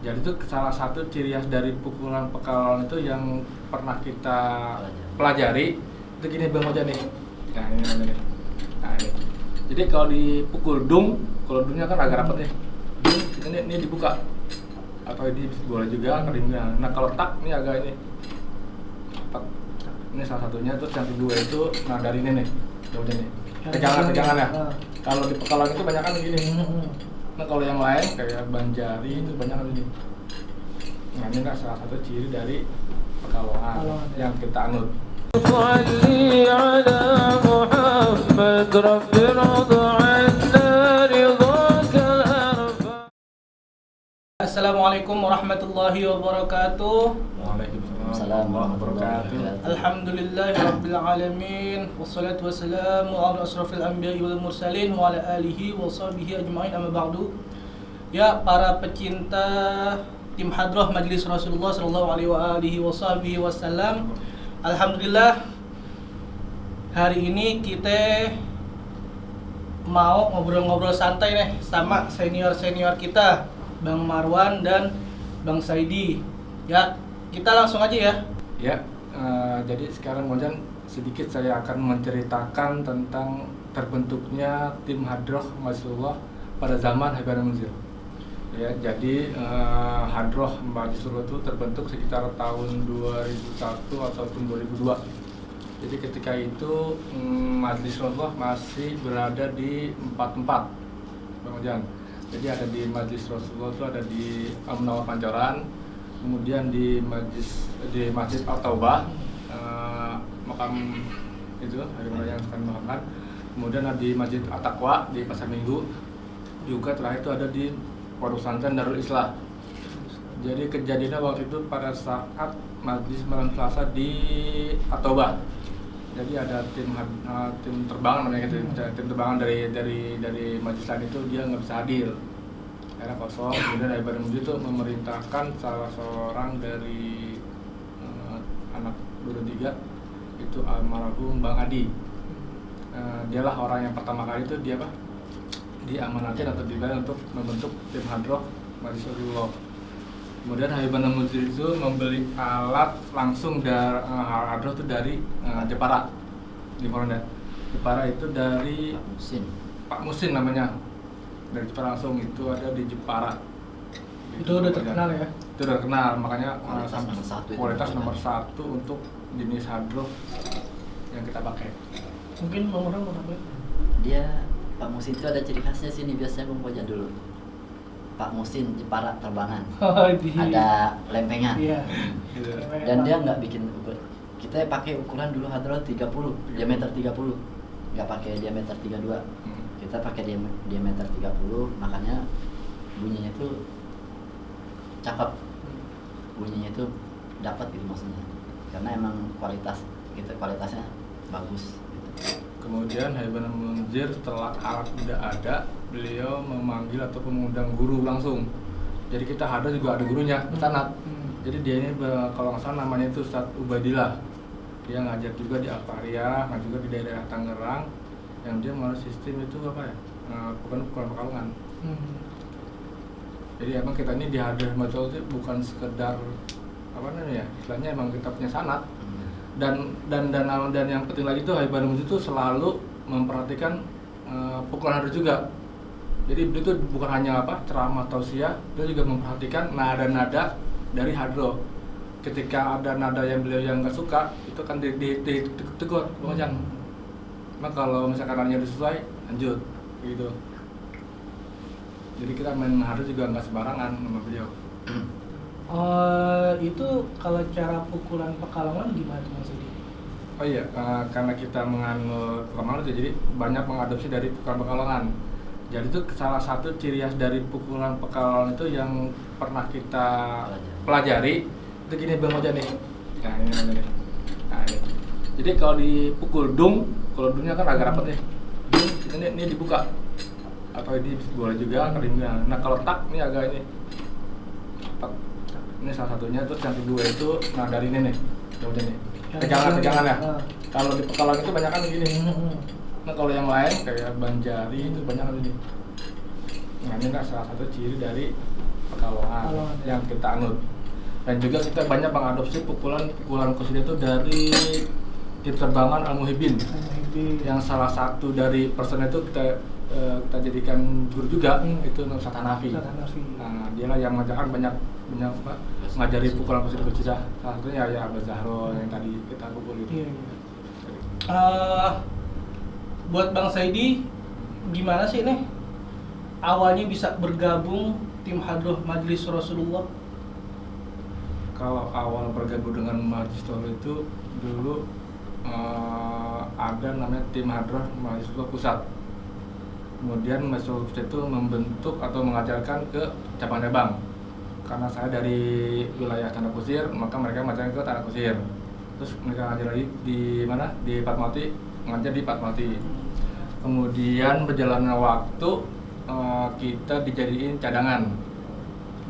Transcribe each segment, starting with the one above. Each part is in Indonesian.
Jadi itu salah satu ciri khas dari pukulan pekalongan itu yang pernah kita pelajari itu gini bang Oja nih. Nah ini nih. Nah ini. Jadi kalau dipukul dung, kalau dungnya kan agak rapat nih. Dung, ini, ini dibuka atau ini boleh juga keringnya. Nah kalau tak ini agak ini rapat. Ini salah satunya terus yang kedua itu nah dari ini nih. Bang Oja nih. Pegangan pegangan ya. Ah. Kalau di pekalongan itu banyak kan begini nah kalau yang lain kayak banjari itu banyak lagi nah ini kan salah satu ciri dari pekalongan ya. yang kita anut. Assalamualaikum warahmatullahi wabarakatuh. Waalaikumsalam warahmatullahi wabarakatuh. Alhamdulillahi rabbil alamin wassalatu wassalamu ala asrafil anbiya'i wal mursalin wa ala alihi wa sahbihi ajmain amma ba'du. Ya para pecinta tim hadroh Majelis Rasulullah sallallahu alaihi wa alihi wa sahbihi wasallam. Alhamdulillah hari ini kita mau ngobrol-ngobrol santai nih sama senior-senior kita Bang Marwan dan Bang Saidi. Ya, kita langsung aja ya. Ya, eh, jadi sekarang Mojan sedikit saya akan menceritakan tentang terbentuknya tim Hadroh Majlisullah pada zaman Habib Munzir. Ya, jadi eh, Hadroh Majlisullah itu terbentuk sekitar tahun 2001 ataupun 2002. Jadi ketika itu mm, Majelis Rasulullah masih berada di empat tempat, Bang. Jadi ada di Majelis Rasulullah itu ada di Amnawa Pancoran, kemudian di Majlis di Masjid Al Taubah, eh, makam itu hari raya yang sekarang makamkan. Kemudian ada di Masjid At Taqwa di Pasar Minggu. Juga terakhir itu ada di Pondok Pesantren Darul Islah. Jadi kejadiannya waktu itu pada saat Majlis Malam Selasa di Atoba. Jadi ada tim eh, tim terbang namanya gitu, tim terbangan dari dari dari Majlis lain itu dia nggak bisa hadir. Era kosong, kemudian Ibadah Muji itu memerintahkan salah seorang dari eh, anak Duren Tiga itu almarhum Bang Adi. Eh, dialah orang yang pertama kali itu dia apa? diamanatin atau dibayar untuk membentuk tim hadroh Majlis Rasulullah. Kemudian Habibana Muzir itu membeli alat langsung dari uh, hadroh itu dari eh, Jepara di Moronda. Jepara itu dari Musin. Pak Musin namanya dari Jepara langsung itu ada di Jepara. Itu udah terkenal ya. Itu udah terkenal makanya uh, Kualitas sampai- nomor satu itu kualitas nomor satu untuk jenis hadroh yang kita pakai. Mungkin Bang Marwan mau tambahin? Dia Pak Musin itu ada ciri khasnya sini biasanya Bang dulu. Pak Musin Jepara terbangan. Oh, di Ada lempengan. Iya. Gitu. Dan dia nggak bikin ukur. Kita pakai ukuran dulu hadroh 30, diameter 30. Nggak pakai diameter 32. Hmm. Kita pakai diam- diameter 30, makanya bunyinya itu cakep. Bunyinya itu dapat gitu maksudnya. Karena emang kualitas gitu kualitasnya bagus gitu. Kemudian Habibana Munzir setelah alat tidak ada, beliau memanggil atau mengundang guru langsung. Jadi kita ada juga ada gurunya, sanat. Hmm. Jadi dia ini kalau nggak salah namanya itu Ustadz Ubadillah. Dia ngajar juga di Alfaria, ngajar juga di daerah Tangerang. Yang dia mau sistem itu apa ya? Eh, bukan bukan pekalongan. Hmm. Jadi emang kita ini di hadir betul itu bukan sekedar apa namanya ya? Istilahnya emang kita punya sanat Hmm. dan dan dan dan yang penting lagi tuh Habib Musik itu selalu memperhatikan eh, pukulan hadroh juga. Jadi beliau itu bukan hanya apa ceramah tausiah, dia juga memperhatikan nada-nada dari hadroh. Ketika ada nada yang beliau yang nggak suka, itu kan di, di, di, di- Bang. Nah kalau misalkan nadanya udah sesuai, lanjut, gitu. Jadi kita main hadroh juga nggak sembarangan sama beliau. Eh, itu kalau cara pukulan pekalongan gimana tuh Mas Saidi? Oh iya, eh, karena kita menganut Pekalongan itu jadi banyak mengadopsi dari pukulan Pekalongan. Jadi itu salah satu ciri khas dari pukulan Pekalongan itu yang pernah kita pelajari itu gini Bang Oja nih. Nah ini namanya nih. Nah ini. Jadi kalau dipukul dung, kalau dungnya kan agak rapat nih. Dung, ini, ini dibuka atau ini boleh juga keringnya. Nah kalau tak ini agak ini rapat. Ini salah satunya terus yang kedua itu nah dari ini nih. Bang Oja nih. Pegangan pegangan ya. Ah. Kalau di Pekalongan itu banyak kan begini. Hmm. Nah kalau yang lain kayak Banjari itu banyak kan ini. Nah ini kan salah satu ciri dari Pekalongan Pekalongan. yang kita anut. Dan juga kita banyak mengadopsi pukulan-pukulan kusida itu dari tim terbangan Al Muhibin yang salah satu dari person itu kita eh, kita jadikan guru juga Hmm. itu Ustaz Hanafi. Ustaz Hanafi. Nah, dialah yang mengajarkan banyak banyak apa, ngajari pukulan kusida kusida. Salah satunya ya Abah Zahro yang tadi kita pukul itu. Iya, iya. Eh, buat Bang Saidi gimana sih nih awalnya bisa bergabung tim hadroh Majelis Rasulullah? Kalau awal bergabung dengan Majistol itu dulu eh, ada namanya tim hadroh mahasiswa pusat. Kemudian mahasiswa pusat itu membentuk atau mengajarkan ke cabang-cabang. Karena saya dari wilayah Tanah Kusir, maka mereka mengajarkan ke Tanah Kusir. Terus mereka ngajar lagi di mana? Di Fatmawati, ngajar di Fatmawati. Kemudian berjalannya waktu eh, kita dijadiin cadangan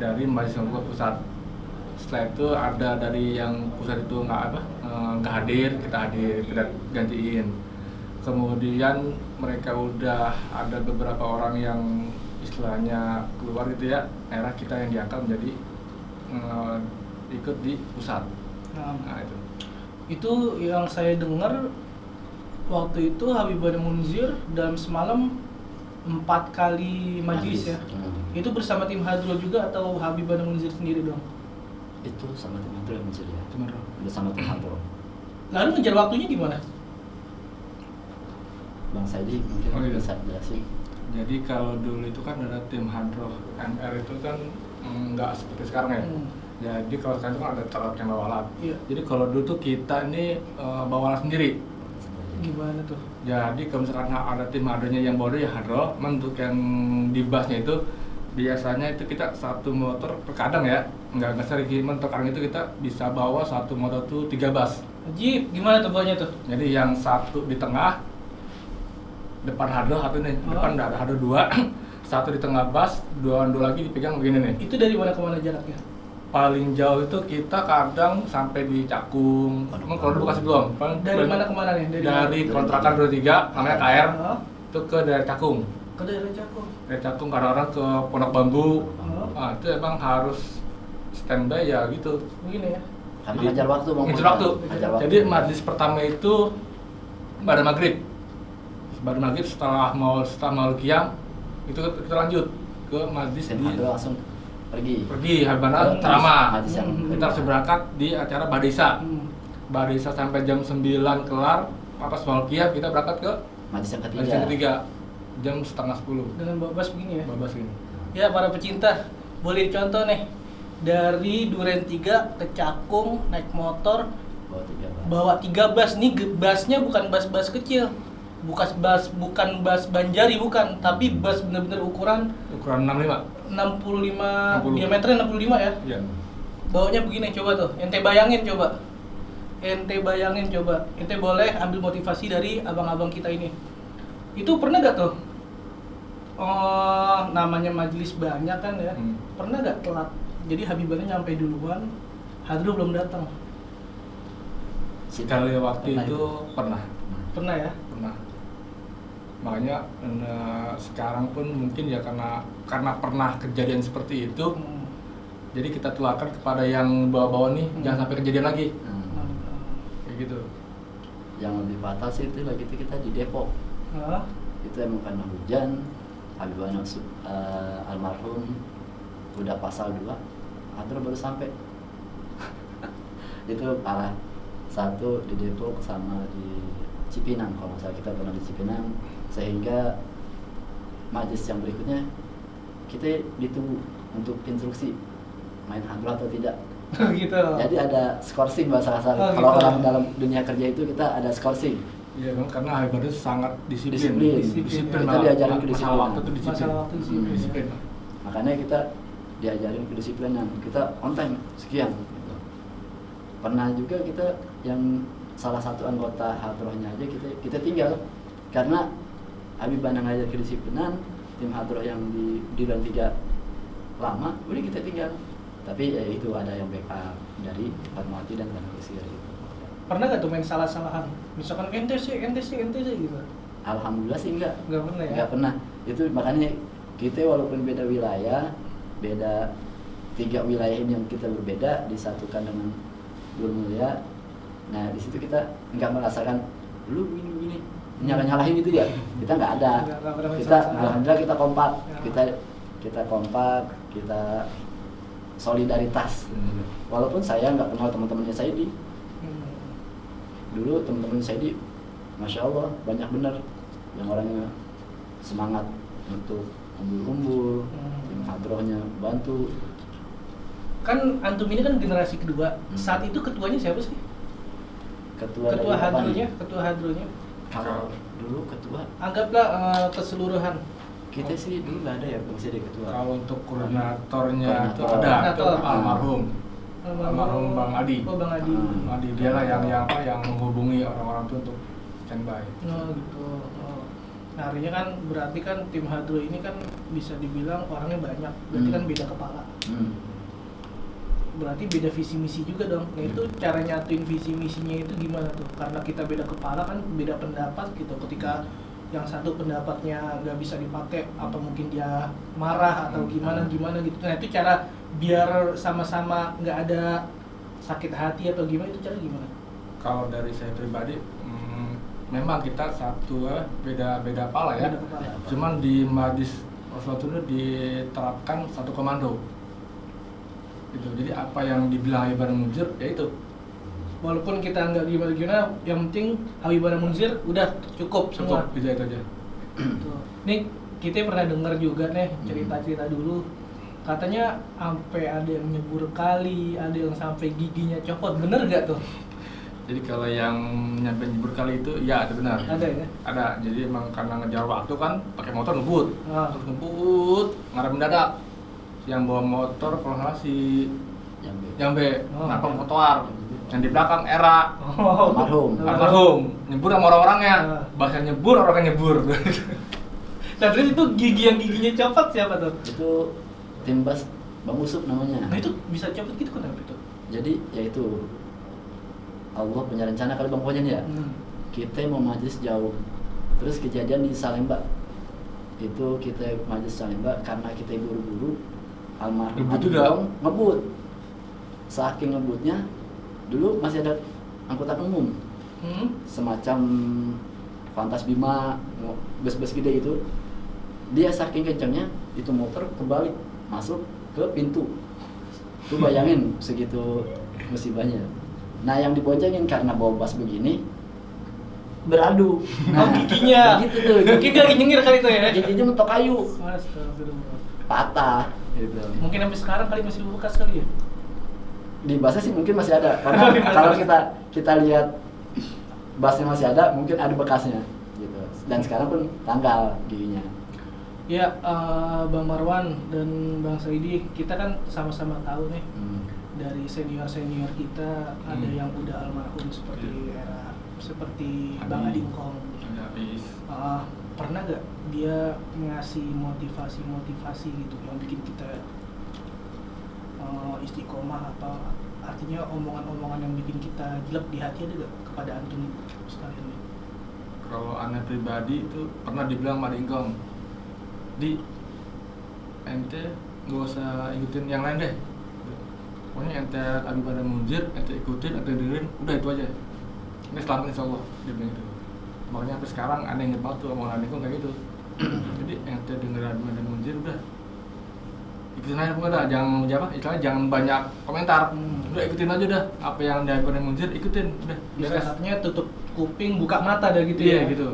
dari mahasiswa pusat setelah itu ada dari yang pusat itu nggak apa nggak hadir kita hadir kita gantiin kemudian mereka udah ada beberapa orang yang istilahnya keluar gitu ya era kita yang diangkat menjadi eh, ikut di pusat Nah, nah itu itu yang saya dengar waktu itu Habibana Munzir dalam semalam empat kali majelis ya. Hmm. Itu bersama tim hadroh juga atau Habibana Munzir sendiri dong? Itu sama tim Hadro yang mencuri ya. cuma. Udah sama tim Hadro. Lalu ngejar waktunya gimana? Bang Saidi mungkin Oh, iya. bisa jelasin. jadi kalau dulu itu kan ada tim hadroh MR itu kan mm, nggak seperti sekarang ya Hmm. jadi kalau sekarang itu kan ada telat yang bawa alat Iya. jadi kalau dulu tuh kita ini eh, bawa alat sendiri Gimana tuh? Jadi kalau misalkan ada tim hadronya yang baru ya hadro, untuk yang di busnya itu biasanya itu kita satu motor terkadang ya nggak nggak sering cuman terkadang itu kita bisa bawa satu motor tuh tiga bus. Jeep, gimana tuh bawanya tuh? Jadi yang satu di tengah depan hadro satu nih Oh. depan ada hadro dua satu di tengah bus dua dua lagi dipegang begini nih Itu dari mana ke mana jaraknya? paling jauh itu kita kadang sampai di Cakung. Emang kalau dulu kasih belum Paling- Dari mana ke mana nih? Dari, dari kontrakan 23 namanya KR Hah? itu ke daerah Cakung Ke daerah Cakung. dari Cakung kadang-kadang ke Pondok Bambu Hah? nah, itu emang harus standby ya gitu Begini ya. Karena Jadi, ngajar waktu Bang. ngejar waktu. Ngajar waktu. jadi majlis pertama itu pada maghrib pada maghrib setelah mau setelah mau kiam itu kita lanjut ke majlis di langsung pergi. pergi ceramah yang Hmm. kita harus berangkat di acara Badisa Hmm. Badisa sampai jam 9 kelar apa mau kiam kita berangkat ke majlis yang ketiga. majlis yang ketiga jam setengah 10 Dengan babas begini ya. babas ini Ya para pecinta, boleh contoh nih dari Duren 3 ke Cakung naik motor Bawa tiga bas. bawa tiga bas. Nih basnya bukan bas-bas kecil. Bukan bas bukan bas Banjari bukan. Tapi bas bener-bener ukuran ukuran 65 65 60. diameternya 65 ya? Iya. Bawanya begini coba tuh. Ente bayangin coba. Ente bayangin coba. Ente boleh ambil motivasi dari abang-abang kita ini. Itu pernah gak tuh? Oh namanya majelis banyak kan ya? Hmm. pernah gak telat jadi Habibana nyampe duluan Hadru belum datang sekali waktu Pernah itu pernah pernah ya pernah makanya eh, sekarang pun mungkin ya karena karena pernah kejadian seperti itu Hmm. jadi kita tularkan kepada yang bawa-bawa nih Hmm. jangan sampai kejadian lagi Hmm. kayak gitu Yang lebih fatal sih itu lagi itu kita di Depok. Hah? Itu emang karena hujan, Habibana Su- eh, almarhum udah pasal 2, Hadro baru sampai. itu parah. Satu di Depok sama di Cipinang kalau salah kita pernah di Cipinang sehingga majlis yang berikutnya kita ditunggu untuk instruksi main hadro atau tidak gitu jadi ada skorsing bahasa kasar Oh, kalau gitu. orang dalam dunia kerja itu kita ada skorsing Iya kan karena Habib itu sangat disiplin. Disiplin. Disiplin. Kita malah- diajarin masalah kedisiplinan. waktu itu disiplin. Masalah waktu disiplin. Hmm. Disiplin. makanya kita diajarin kedisiplinan. Kita on time sekian. Gitu. pernah juga kita yang salah satu anggota hadrohnya aja kita kita tinggal. Karena Habib Bana ngajar kedisiplinan tim hadroh yang di di dan tiga lama udah kita tinggal. Tapi ya itu ada yang backup dari Fatmawati dan Tanah Kusir gitu. pernah gak tuh main salah-salahan? Misalkan ente sih ente sih ente sih gitu. Alhamdulillah sih enggak nggak pernah ya? Nggak pernah. Itu makanya kita walaupun beda wilayah beda tiga wilayah ini yang kita berbeda disatukan dengan Guru Mulia. Nah di situ kita nggak merasakan lu gini gini nyalah nyalahin gitu ya kita nggak ada kita alhamdulillah kita kompak. Ya. kita kita kompak kita solidaritas. Hmm. walaupun saya nggak kenal teman-temannya saya di Hmm. dulu teman-teman saya di masya Allah banyak bener yang orangnya semangat untuk kumpul-kumpul Hmm. tim hadrohnya bantu Kan antum ini kan generasi kedua. Hmm. Saat itu ketuanya siapa sih? ketua, Ketua nih? ketua hadronya. kalau dulu ketua Anggaplah eh, keseluruhan. kita sih dulu nggak ada ya fungsi dari ketua Kalau untuk koordinatornya itu ada, Koordinator. almarhum. Almarhum Bang Adi. Oh, Bang Adi. Bang Adi dia lah yang yang apa yang menghubungi orang-orang itu untuk standby. Oh gitu. Nah, artinya kan berarti kan tim hadro ini kan bisa dibilang orangnya banyak. Berarti Hmm. kan beda kepala. Hmm. Berarti beda visi misi juga dong. Nah, itu cara nyatuin visi misinya itu gimana tuh? Karena kita beda kepala kan beda pendapat gitu. Ketika yang satu pendapatnya nggak bisa dipakai apa mungkin dia marah atau Hmm. gimana gimana gitu. Nah, itu cara biar sama-sama nggak ada sakit hati atau gimana itu cara gimana? Kalau dari saya pribadi, hmm, memang kita satu eh, beda beda pala ya. Beda kepala. Cuman di Madis Rasulullah itu diterapkan satu komando. Gitu. Jadi apa yang dibilang Ibadah Mujir ya itu. walaupun kita nggak gimana gimana yang penting Habibana Munzir udah cukup semua Cukup itu, itu aja. Nih kita pernah dengar juga nih cerita-cerita dulu katanya sampai ada yang nyebur kali ada yang sampai giginya copot bener gak tuh Jadi kalau yang nyampe nyebur kali itu ya itu benar. Ada ya? Ada. Jadi emang karena ngejar waktu kan pakai motor ngebut. Ah. Terus ngebut, ngarep mendadak. Yang bawa motor kalau nggak salah si Jambe. Jambe, Oh, iya. motor. Yang di belakang era oh Almarhum. almarhum nyebur sama orang-orangnya. Ah. Bahasa nyebur orangnya nyebur. nah terus itu gigi yang giginya copot siapa tuh itu tim bas bang Usup namanya nah itu bisa copot gitu kenapa itu jadi ya itu Allah punya rencana kali bang Pojan ya? Hmm. kita mau majlis jauh. Terus kejadian di Salemba. Itu kita majlis Salemba karena kita buru-buru. Almarhum? Gong ngebut. Saking ngebutnya dulu masih ada angkutan umum. Hmm. semacam Fantas Bima bus-bus gede itu. Dia saking kencangnya itu motor kebalik masuk ke pintu. Tuh bayangin segitu musibahnya nah yang diboncengin karena bawa bas begini beradu. Oh giginya. gitu tuh mungkin dia nyengir kali itu ya. Giginya mentok kayu. Patah. Gitu. Mungkin sampai sekarang kali masih bekas kali ya? Di basnya sih mungkin masih ada. Karena kalau kita kita lihat basnya masih ada mungkin ada bekasnya gitu. Dan sekarang pun tanggal giginya. Ya, eh, Bang Marwan dan Bang Saidi, kita kan sama-sama tahu nih. Hmm. Dari senior-senior kita ada Hmm. yang udah almarhum seperti era seperti Adi. Bang Adi. Ada habis. Ah, pernah gak dia ngasih motivasi-motivasi gitu yang bikin kita eh, istiqomah atau artinya omongan-omongan yang bikin kita jelek di hati ada gak kepada antum sekalian? Kalau aneh pribadi itu pernah dibilang Ingkong di ente nggak usah ikutin yang lain deh pokoknya ente abi pada munjir ente ikutin ente dengerin udah itu aja. Ini selamat insya Allah dia bilang gitu. Makanya sampai sekarang aneh inget banget tuh omongan Ingkong kayak gitu. Jadi ente denger abi pada munjir udah. Ikutin aja pokoknya dah jangan apa istilahnya jangan banyak komentar. Hmm. udah ikutin aja udah apa yang dari pada munjir ikutin udah beres. artinya tutup kuping, buka mata dah gitu iya ya. gitu.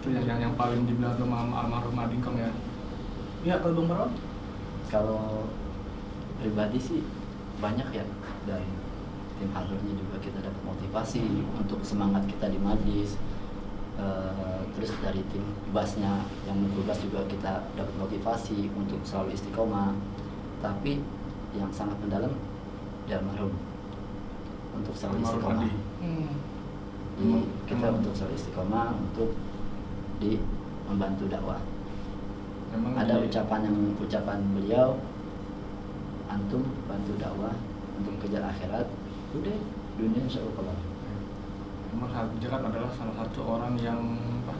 Itu yang, yang yang paling dibilang sama almarhum Adingkong ya. Ya, kalau Bang Marwan? kalau pribadi sih banyak ya dari tim hardware juga kita dapat motivasi untuk semangat kita di majlis Eh, terus dari tim basnya yang bas juga kita dapat motivasi untuk selalu istiqomah tapi yang sangat mendalam di almarhum untuk selalu istiqomah. Hmm. Jadi kita Emang. untuk selalu istiqomah untuk di membantu dakwah Memang ada ucapan yang ucapan beliau antum bantu dakwah untuk kejar akhirat udah dunia insya Allah kelar. Memang Habib Jakat adalah salah satu orang yang apa,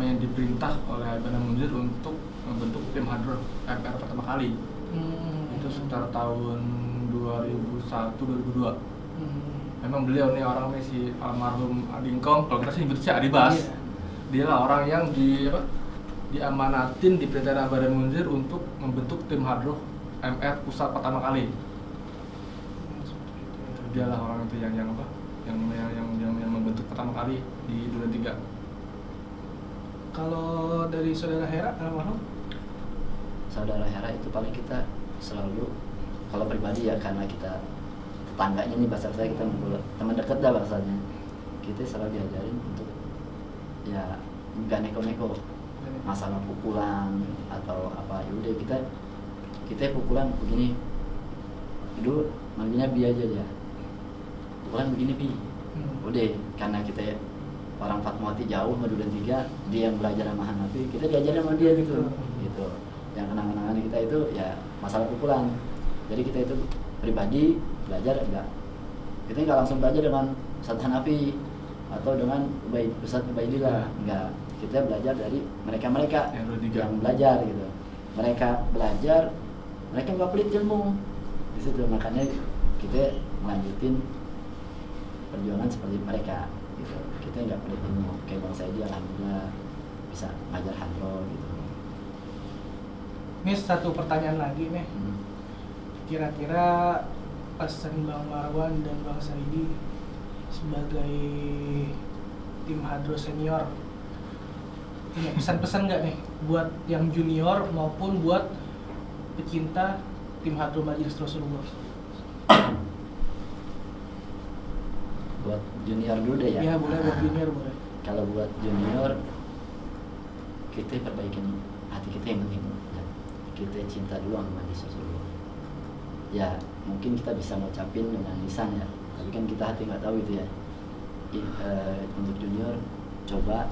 yang diperintah oleh Ibn Munzir untuk membentuk tim hadroh RPR pertama kali Hmm. itu sekitar tahun 2001 2002 Hmm. memang beliau nih orang nih si almarhum Adingkong kalau kita sih nyebut si Adibas Iya. dia lah orang yang di apa diamanatin di perintah dan Munzir untuk membentuk tim hadroh MR pusat pertama kali. Dia lah orang itu yang yang apa? Yang yang yang, yang, yang membentuk pertama kali di Duren Tiga. Kalau dari saudara Hera almarhum? saudara Hera itu paling kita selalu kalau pribadi ya karena kita tetangganya nih bahasa saya kita teman dekat dah bahasanya. Kita selalu diajarin untuk ya nggak neko-neko. Masalah pukulan atau apa ya udah kita kita pukulan begini. Dulu manggilnya bi aja dia pukulan begini bi. Hmm. udah karena kita orang Fatmawati jauh Madudan tiga dia yang belajar sama Hanafi kita diajarin sama dia gitu. Gitu. Yang kenang-kenangan kita itu ya masalah pukulan. Jadi kita itu pribadi belajar enggak. Kita nggak langsung belajar dengan Ustadz Hanafi atau dengan Ubay, Ustadz Ubaidillah. Enggak. Kita belajar dari mereka-mereka yang belajar gitu. Mereka belajar mereka nggak pelit ilmu. Di situ makanya kita melanjutin perjuangan seperti mereka gitu. Kita nggak pelit ilmu. Kayak bang Saidi alhamdulillah bisa ngajar hadro gitu. Ini satu pertanyaan lagi nih. Hmm. Kira-kira pesan Bang Marwan dan Bang Saidi sebagai tim hadro senior punya pesan-pesan nggak nih buat yang junior maupun buat pecinta tim hadro Majelis Rasulullah? buat junior dulu deh ya Ya boleh buat junior boleh. kalau buat junior kita perbaikin hati kita yang penting ya. kita cinta dulu sama Nabi Rasulullah ya mungkin kita bisa ngucapin dengan lisan ya tapi kan kita hati nggak tahu itu ya I- eh, untuk junior coba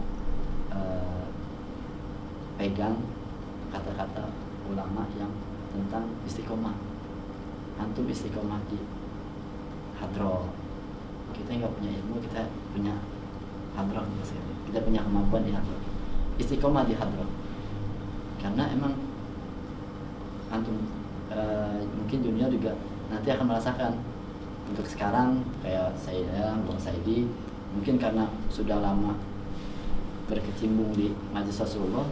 eh, pegang kata-kata ulama yang tentang istiqomah. Antum istiqomah di hadroh kita nggak punya ilmu kita punya hadroh kita punya kemampuan di hadroh istiqomah di hadroh karena emang antum eh, mungkin junior juga nanti akan merasakan. Untuk sekarang kayak saya Bang Saidi mungkin karena sudah lama berkecimpung di majelis Rasulullah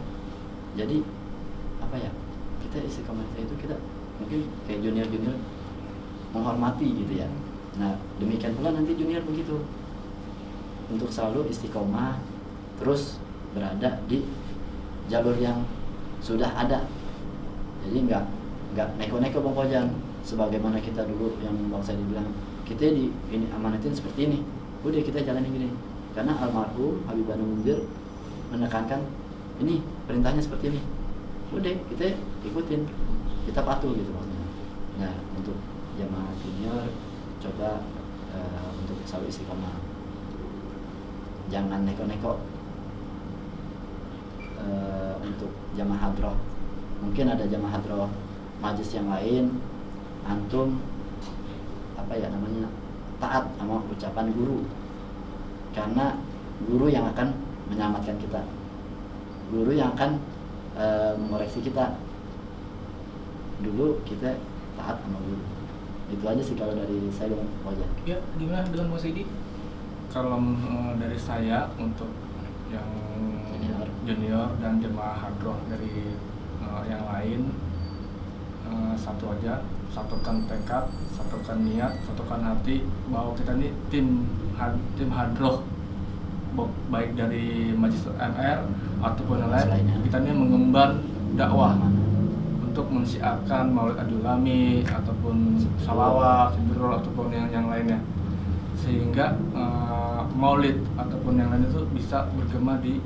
jadi apa ya kita istiqomah itu kita mungkin kayak junior junior menghormati gitu ya. Nah demikian pula nanti junior begitu. Untuk selalu istiqomah terus berada di jalur yang sudah ada. Jadi nggak nggak neko-neko bang Kojan sebagaimana kita dulu yang bang saya dibilang kita di ini amanatin seperti ini udah kita jalanin gini. Karena almarhum Habib Anu Munzir menekankan ini perintahnya seperti ini. Udah kita ikutin. Kita patuh gitu maksudnya. Nah untuk jamaah junior coba eh, untuk selalu istiqomah. Jangan neko-neko eh, untuk jamaah hadroh. Mungkin ada jamaah hadroh majlis yang lain antum apa ya namanya taat sama ucapan guru. Karena guru yang akan menyelamatkan kita. Guru yang akan eh, mengoreksi kita dulu kita taat sama guru itu aja sih kalau dari saya bang Fauzan. Ya gimana dengan Bang Saidi? kalau eh, dari saya untuk yang Junior. junior dan jemaah hadroh dari eh, yang lain eh, satu aja satukan tekad satukan niat satukan hati bahwa kita ini tim had- tim hadroh baik dari majelis MR ataupun yang lain kita ini mengemban dakwah untuk mensiarkan maulid adulami ataupun salawat, sindrol ataupun yang yang lainnya sehingga eh, maulid ataupun yang lain itu bisa bergema di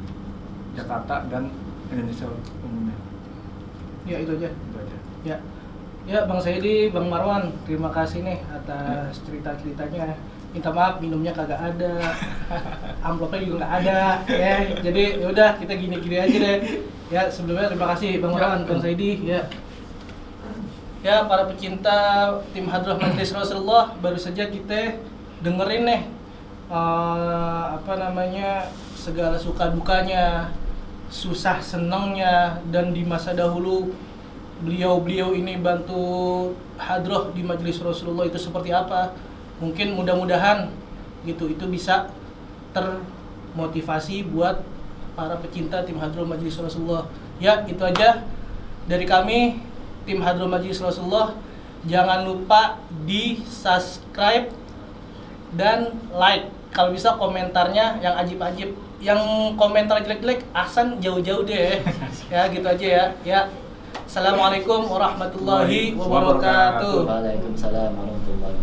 Jakarta dan Indonesia umumnya Ya itu aja. itu aja Ya, ya Bang Saidi, Bang Marwan, terima kasih nih atas cerita-ceritanya. Minta maaf minumnya kagak ada, amplopnya juga nggak ada, ya. Jadi yaudah kita gini-gini aja deh. Ya sebelumnya terima kasih Bang Marwan, Bang Saidi, ya. Ya para pecinta tim Hadroh Majelis Rasulullah baru saja kita dengerin nih eh, apa namanya segala suka dukanya, susah senangnya dan di masa dahulu beliau-beliau ini bantu hadroh di majelis Rasulullah itu seperti apa. Mungkin mudah-mudahan gitu itu bisa termotivasi buat para pecinta tim hadroh majelis Rasulullah. Ya itu aja dari kami tim hadroh majelis Rasulullah jangan lupa di subscribe dan like. Kalau bisa komentarnya yang ajib-ajib. Yang komentar jelek-jelek Ahsan jauh-jauh deh. Ya gitu aja ya. Ya. Assalamualaikum warahmatullahi wabarakatuh. Waalaikumsalam warahmatullahi wabarakatuh.